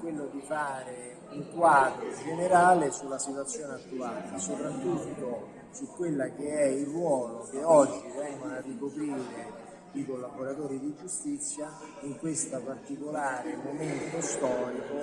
quello di fare un quadro generale sulla situazione attuale, soprattutto su quella che è il ruolo che oggi vengono a ricoprire i collaboratori di giustizia in questo particolare momento storico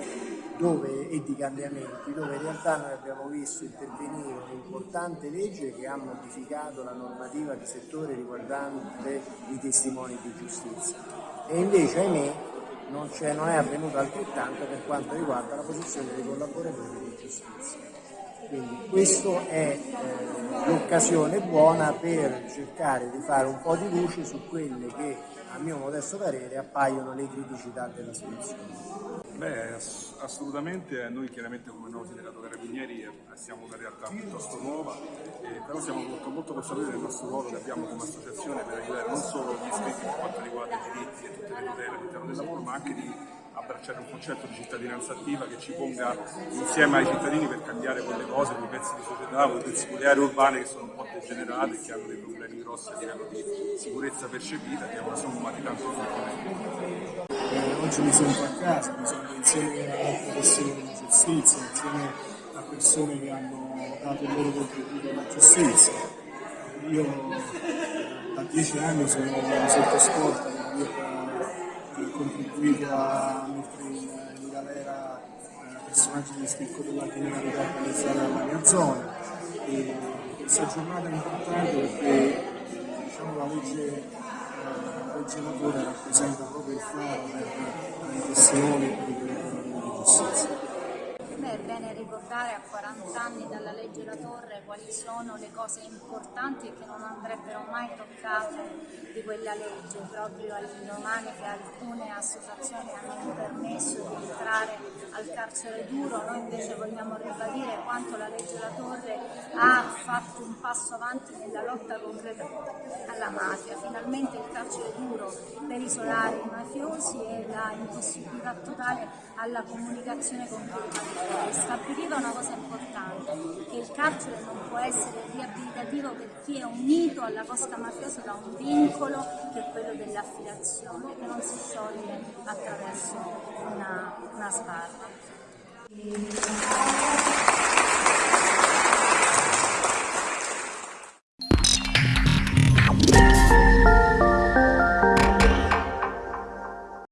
dove, e di cambiamenti dove in realtà noi abbiamo visto intervenire un'importante legge che ha modificato la normativa di settore riguardante i testimoni di giustizia. E invece ahimè non, non è avvenuto altrettanto per quanto riguarda la posizione dei collaboratori di giustizia. Quindi questa è eh, l'occasione buona per cercare di fare un po' di luce su quelle che, a mio modesto parere, appaiono le criticità della situazione. Beh, assolutamente, noi chiaramente come nuovo sindacato Carabinieri siamo una realtà piuttosto nuova, eh, però siamo molto, molto consapevoli del nostro ruolo che abbiamo come associazione per aiutare non solo gli iscritti per quanto riguarda i diritti e tutte le tutele all'interno del lavoro, ma anche di abbracciare un concetto di cittadinanza attiva che ci ponga insieme ai cittadini per cambiare quelle cose, quei pezzi di società, quei pezzi, quelle aree urbane che sono un po' degenerate che hanno dei problemi grossi a livello di sicurezza percepita, che è una somma di tanti fattori. Eh, oggi mi sento a casa, mi sono insieme a altre persone di giustizia, insieme a persone che hanno dato il loro contributo alla giustizia. Io da dieci anni sono sotto scorta per aver contribuito a mettere in, in galera eh, personaggi di spicco della criminalità organizzata nella mia zona. E questa giornata è importante perché diciamo, la legge legge rappresenta proprio il faro per i testimoni e per di giustizia. È bene ricordare a 40 anni dalla legge La Torre quali sono le cose importanti e che non andrebbero mai toccate di quella legge, proprio all'indomani che alcune associazioni hanno permesso di entrare al carcere duro, noi invece vogliamo ribadire quanto la legge La Torre ha fatto un passo avanti nella lotta concreta alla mafia, finalmente il carcere duro per isolare i mafiosi e la impossibilità totale alla comunicazione con chi stabiliva una cosa importante, che il carcere non può essere riabilitativo per chi è unito alla cosca mafiosa da un vincolo che è quello dell'affidazione, che non si scioglie attraverso una, una sbarra.